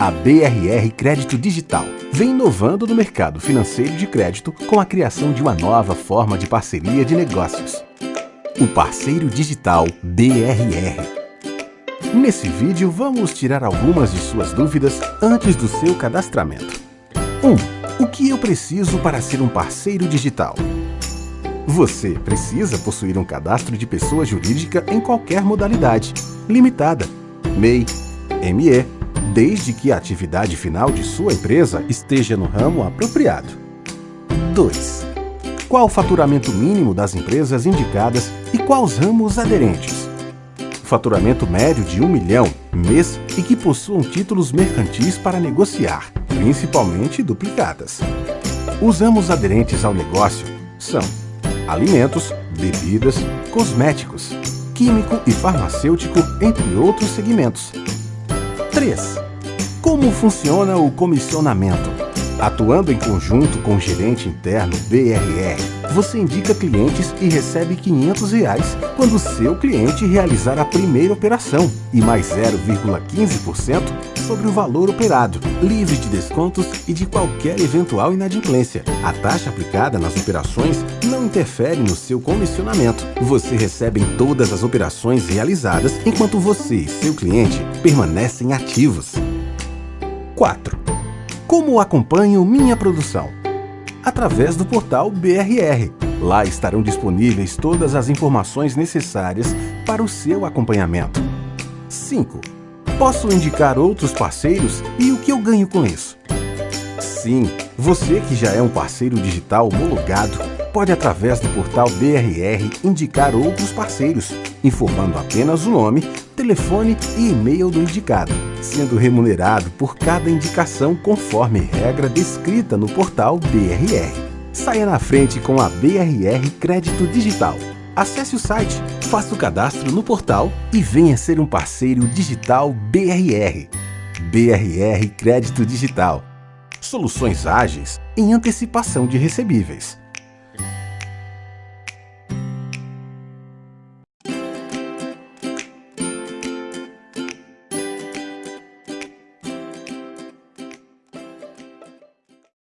A BRR Crédito Digital vem inovando no mercado financeiro de crédito com a criação de uma nova forma de parceria de negócios. O Parceiro Digital BRR. Nesse vídeo, vamos tirar algumas de suas dúvidas antes do seu cadastramento. 1. O que eu preciso para ser um parceiro digital? Você precisa possuir um cadastro de pessoa jurídica em qualquer modalidade, limitada, MEI, ME, desde que a atividade final de sua empresa esteja no ramo apropriado. 2. Qual o faturamento mínimo das empresas indicadas e quais ramos aderentes? Faturamento médio de 1 milhão mês e que possuam títulos mercantis para negociar, principalmente duplicadas. Os ramos aderentes ao negócio são alimentos, bebidas, cosméticos, químico e farmacêutico, entre outros segmentos. 3. Como funciona o comissionamento? Atuando em conjunto com o gerente interno BRR, você indica clientes e recebe 500 reais quando seu cliente realizar a primeira operação e mais 0,15% sobre o valor operado, livre de descontos e de qualquer eventual inadimplência. A taxa aplicada nas operações não interfere no seu comissionamento. Você recebe em todas as operações realizadas enquanto você e seu cliente permanecem ativos. 4. Como acompanho minha produção? Através do portal BRR. Lá estarão disponíveis todas as informações necessárias para o seu acompanhamento. 5. Posso indicar outros parceiros e o que eu ganho com isso? Sim, você que já é um parceiro digital homologado, pode através do portal BRR indicar outros parceiros, informando apenas o nome, telefone e e-mail do indicado, sendo remunerado por cada indicação conforme regra descrita no portal BRR. Saia na frente com a BRR Crédito Digital. Acesse o site, faça o cadastro no portal e venha ser um parceiro digital BRR. BRR Crédito Digital. Soluções ágeis em antecipação de recebíveis